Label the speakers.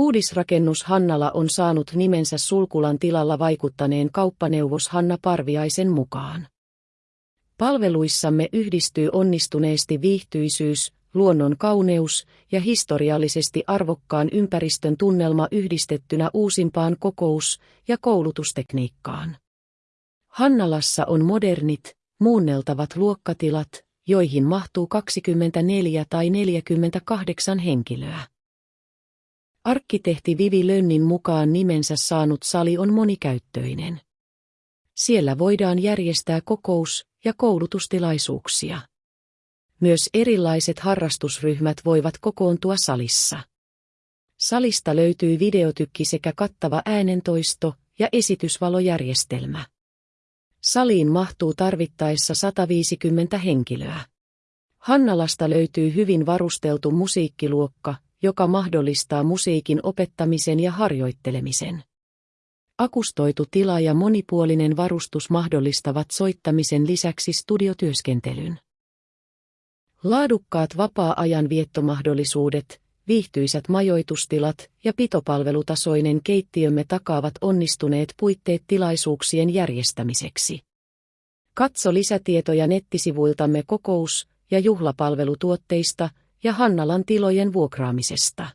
Speaker 1: Uudisrakennus Hannala on saanut nimensä Sulkulan tilalla vaikuttaneen kauppaneuvos Hanna Parviaisen mukaan. Palveluissamme yhdistyy onnistuneesti viihtyisyys, luonnon kauneus ja historiallisesti arvokkaan ympäristön tunnelma yhdistettynä uusimpaan kokous- ja koulutustekniikkaan. Hannalassa on modernit, muunneltavat luokkatilat, joihin mahtuu 24 tai 48 henkilöä. Arkkitehti Vivi Lönnin mukaan nimensä saanut sali on monikäyttöinen. Siellä voidaan järjestää kokous- ja koulutustilaisuuksia. Myös erilaiset harrastusryhmät voivat kokoontua salissa. Salista löytyy videotykki sekä kattava äänentoisto ja esitysvalojärjestelmä. Saliin mahtuu tarvittaessa 150 henkilöä. Hannalasta löytyy hyvin varusteltu musiikkiluokka, joka mahdollistaa musiikin opettamisen ja harjoittelemisen. Akustoitu tila ja monipuolinen varustus mahdollistavat soittamisen lisäksi studiotyöskentelyn. Laadukkaat vapaa-ajan viettomahdollisuudet, viihtyisät majoitustilat ja pitopalvelutasoinen keittiömme takaavat onnistuneet puitteet tilaisuuksien järjestämiseksi. Katso lisätietoja nettisivuiltamme kokous- ja juhlapalvelutuotteista ja Hannalan tilojen vuokraamisesta.